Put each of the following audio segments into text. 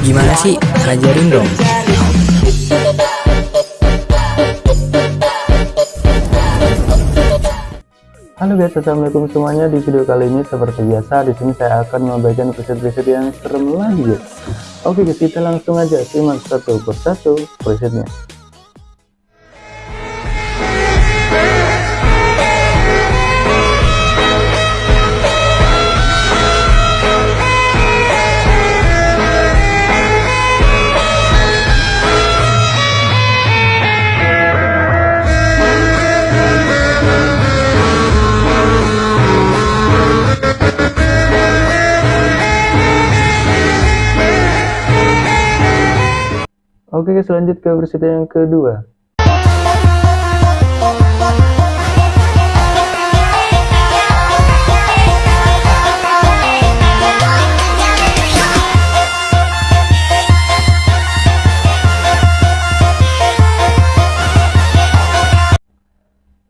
Gimana sih? Ajarin dong. Halo guys, assalamualaikum semuanya. Di video kali ini seperti biasa, di sini saya akan membagikan preset-preset yang serem lagi guys. Oke guys, kita langsung aja simak satu persatu presetnya. Oke guys, lanjut ke versi yang kedua.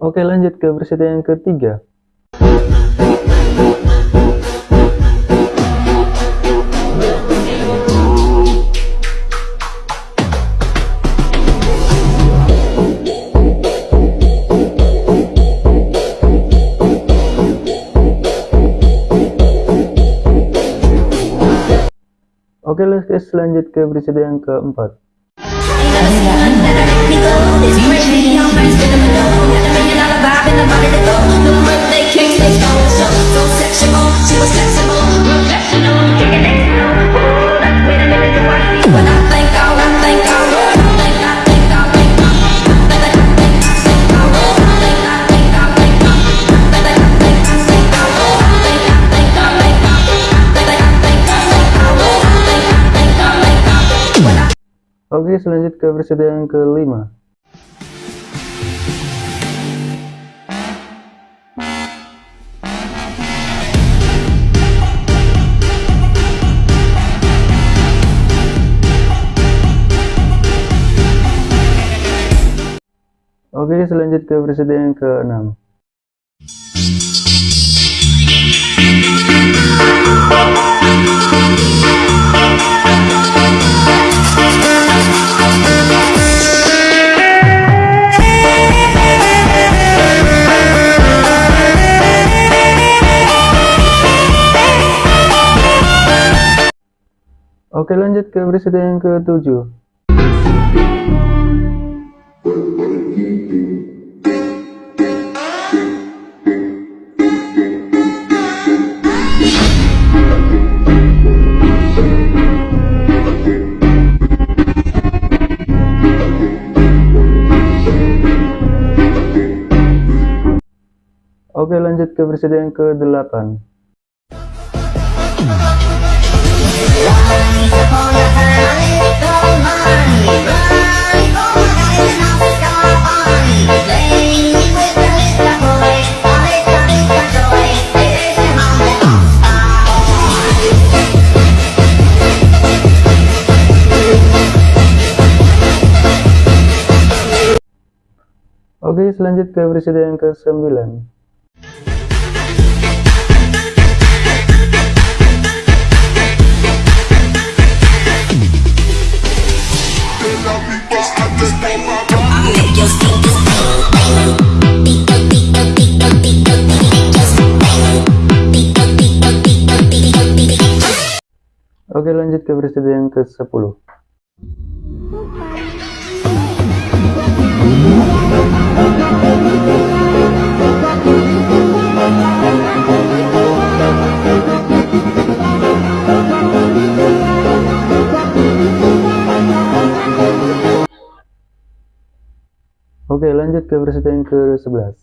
Oke lanjut ke versi yang ketiga. Oke guys, lanjut ke berita yang keempat. Oke, selanjut ke versi yang kelima. Oke, selanjut ke versi yang keenam. Oke lanjut ke berita yang ketujuh. Oke lanjut ke berita yang ke-8 Oke, selanjut ke berita yang ke-9. Oke lanjut ke berita yang ke-10 Oke lanjut ke berita yang ke-11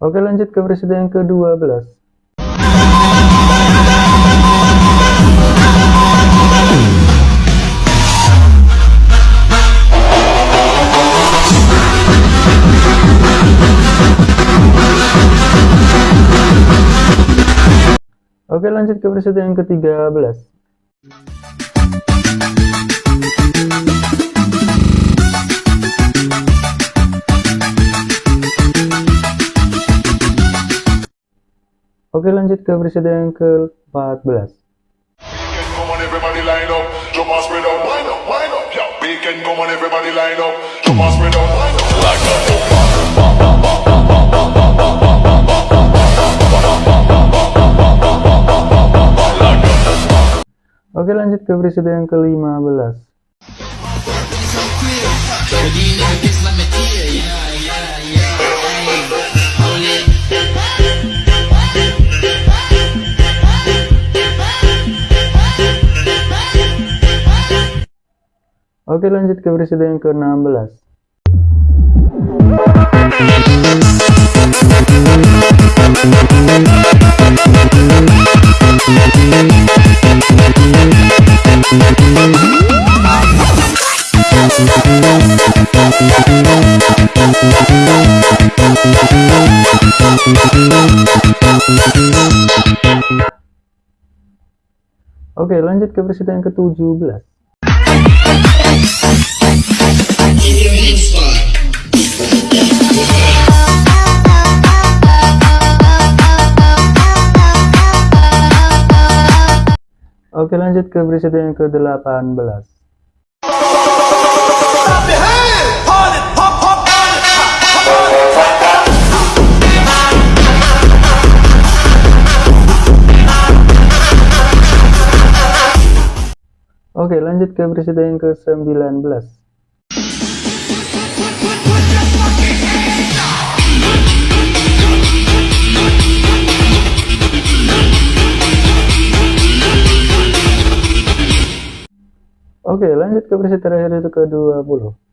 Oke lanjut ke presiden yang ke-12 Oke lanjut ke presiden yang ke-13 Oke lanjut ke presiden yang ke-14 Weekend come. Ke presiden yang ke-15 Oke lanjut ke presiden yang ke-16 Oke lanjut ke presiden yang ke-17 Oke lanjut ke presiden yang ke-18 Oke lanjut ke presiden yang ke-19 Oke lanjut ke presiden terakhir itu ke-20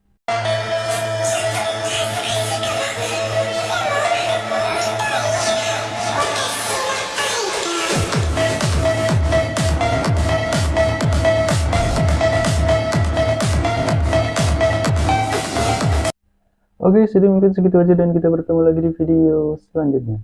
Oke, jadi mungkin segitu aja dan kita bertemu lagi di video selanjutnya.